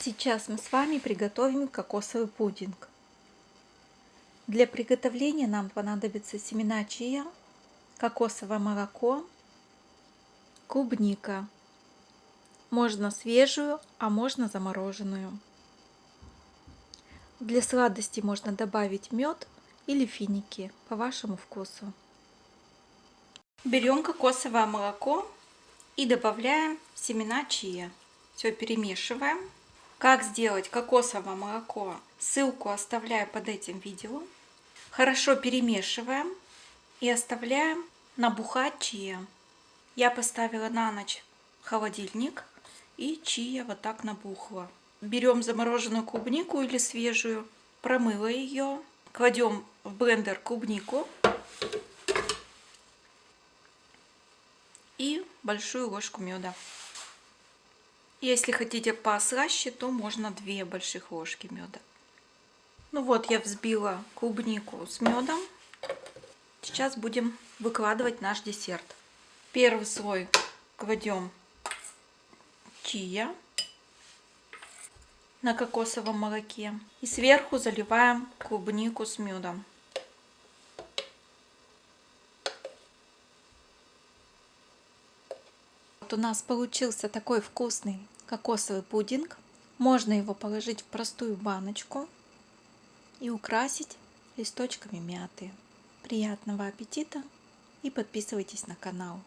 Сейчас мы с вами приготовим кокосовый пудинг. Для приготовления нам понадобится семена чия, кокосовое молоко, клубника. Можно свежую, а можно замороженную. Для сладости можно добавить мед или финики по вашему вкусу. Берем кокосовое молоко и добавляем семена чия. Все перемешиваем. Как сделать кокосовое молоко, ссылку оставляю под этим видео. Хорошо перемешиваем и оставляем набухать чия. Я поставила на ночь холодильник и чия вот так набухла. Берем замороженную клубнику или свежую, промыла ее, кладем в блендер клубнику и большую ложку меда. Если хотите послаще, то можно 2 больших ложки меда. Ну вот, я взбила клубнику с медом. Сейчас будем выкладывать наш десерт. Первый слой кладем чия на кокосовом молоке. И сверху заливаем клубнику с медом. Вот у нас получился такой вкусный кокосовый пудинг. Можно его положить в простую баночку и украсить листочками мяты. Приятного аппетита и подписывайтесь на канал.